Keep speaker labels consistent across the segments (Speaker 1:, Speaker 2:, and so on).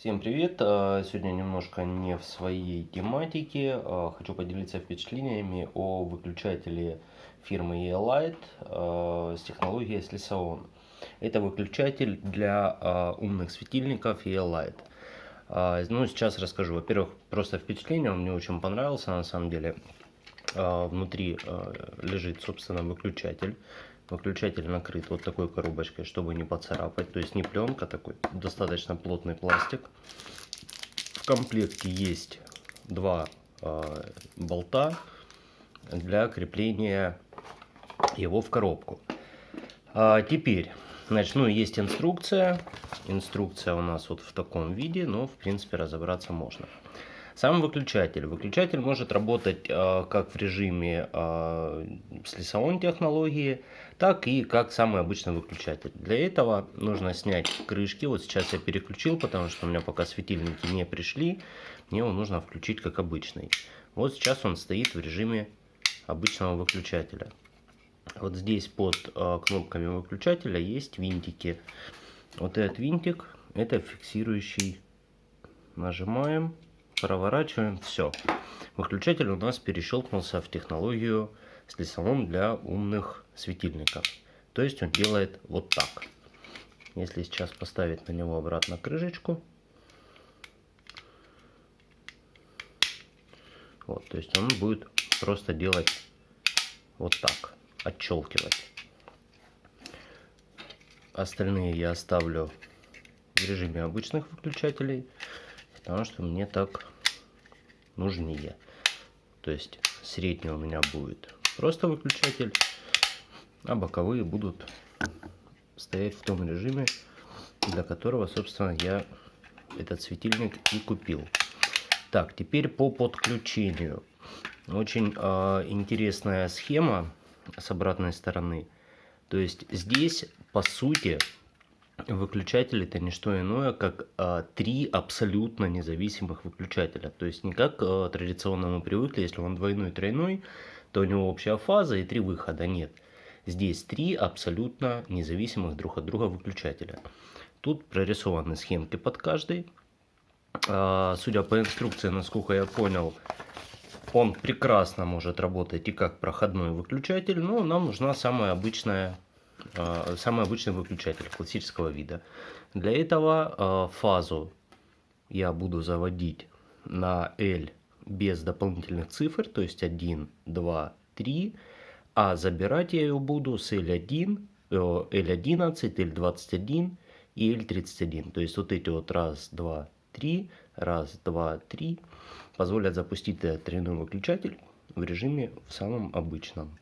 Speaker 1: Всем привет! А, сегодня немножко не в своей тематике. А, хочу поделиться впечатлениями о выключателе фирмы E-Light а, с технологией Slisaon. Это выключатель для умных светильников E-Light. Ну, сейчас расскажу. Во-первых, просто впечатление, он мне очень понравился на самом деле. Внутри лежит, собственно, выключатель. Выключатель накрыт вот такой коробочкой, чтобы не поцарапать. То есть не пленка, такой достаточно плотный пластик. В комплекте есть два э, болта для крепления его в коробку. А теперь, значит, ну есть инструкция. Инструкция у нас вот в таком виде, но в принципе разобраться можно. Сам выключатель. Выключатель может работать э, как в режиме э, с лесовой технологии, так и как самый обычный выключатель. Для этого нужно снять крышки. Вот сейчас я переключил, потому что у меня пока светильники не пришли. Мне его нужно включить как обычный. Вот сейчас он стоит в режиме обычного выключателя. Вот здесь под э, кнопками выключателя есть винтики. Вот этот винтик, это фиксирующий. Нажимаем проворачиваем, все. Выключатель у нас перещелкнулся в технологию с лесовым для умных светильников. То есть он делает вот так. Если сейчас поставить на него обратно крышечку, вот, то есть он будет просто делать вот так, отщелкивать. Остальные я оставлю в режиме обычных выключателей потому что мне так нужнее. То есть средний у меня будет просто выключатель, а боковые будут стоять в том режиме, для которого, собственно, я этот светильник и купил. Так, теперь по подключению. Очень э, интересная схема с обратной стороны. То есть здесь, по сути, Выключатель это не что иное, как а, три абсолютно независимых выключателя. То есть не как а, традиционно мы привыкли, если он двойной, тройной, то у него общая фаза и три выхода. Нет. Здесь три абсолютно независимых друг от друга выключателя. Тут прорисованы схемки под каждый. А, судя по инструкции, насколько я понял, он прекрасно может работать и как проходной выключатель, но нам нужна самая обычная самый обычный выключатель классического вида. Для этого а, фазу я буду заводить на L без дополнительных цифр, то есть 1, 2, 3, а забирать я ее буду с L1, L11, L21 и L31. То есть вот эти вот раз, два, три, раз, два, три позволят запустить этот тройной выключатель в режиме в самом обычном.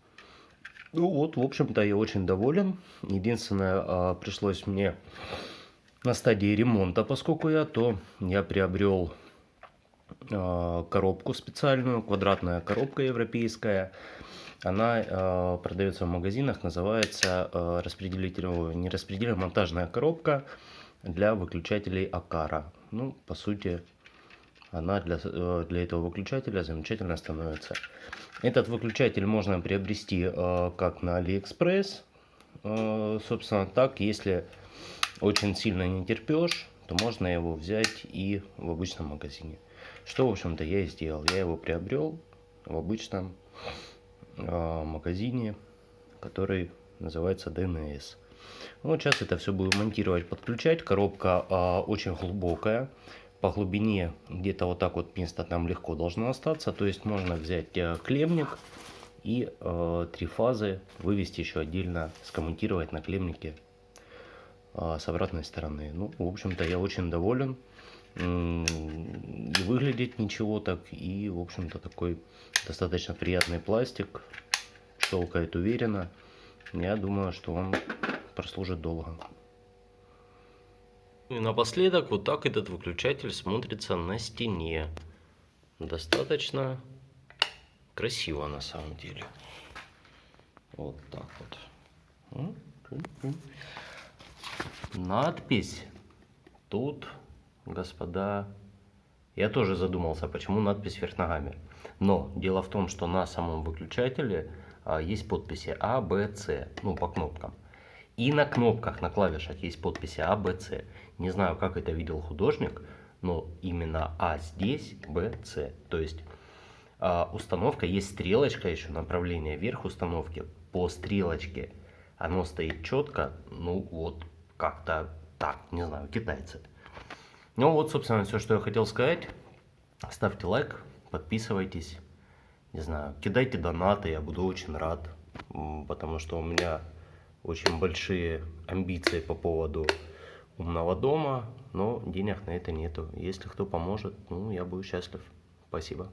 Speaker 1: Ну вот, в общем-то, я очень доволен. Единственное, а, пришлось мне на стадии ремонта, поскольку я, то я приобрел а, коробку специальную, квадратная коробка европейская. Она э, продается в магазинах, называется э, распределитель, не распределитель, монтажная коробка для выключателей Aqara. Ну, по сути, она для, э, для этого выключателя замечательно становится. Этот выключатель можно приобрести э, как на Алиэкспресс, э, собственно, так, если очень сильно не терпешь, то можно его взять и в обычном магазине. Что, в общем-то, я и сделал. Я его приобрел в обычном магазине, который называется DNS. Вот сейчас это все буду монтировать, подключать. Коробка очень глубокая по глубине где-то вот так вот место там легко должно остаться. То есть можно взять э, клемник и э, три фазы вывести еще отдельно, скомментировать на клемнике э, с обратной стороны. Ну, в общем-то, я очень доволен. И выглядит ничего так, и, в общем-то, такой достаточно приятный пластик. Щелкает уверенно. Я думаю, что он прослужит долго. И напоследок вот так этот выключатель смотрится на стене. Достаточно красиво на самом деле. Вот так вот. Надпись тут, господа, я тоже задумался, почему надпись вверх ногами. Но дело в том, что на самом выключателе а, есть подписи А, Б, С, ну по кнопкам. И на кнопках, на клавишах есть подписи А, Б, С. Не знаю, как это видел художник, но именно А здесь, Б, С. То есть а, установка, есть стрелочка еще, направление вверх установки. По стрелочке оно стоит четко, ну вот как-то так, не знаю, китайцы. Ну вот, собственно, все, что я хотел сказать. Ставьте лайк, подписывайтесь, не знаю, кидайте донаты, я буду очень рад, потому что у меня очень большие амбиции по поводу умного дома, но денег на это нету. Если кто поможет, ну, я буду счастлив. Спасибо.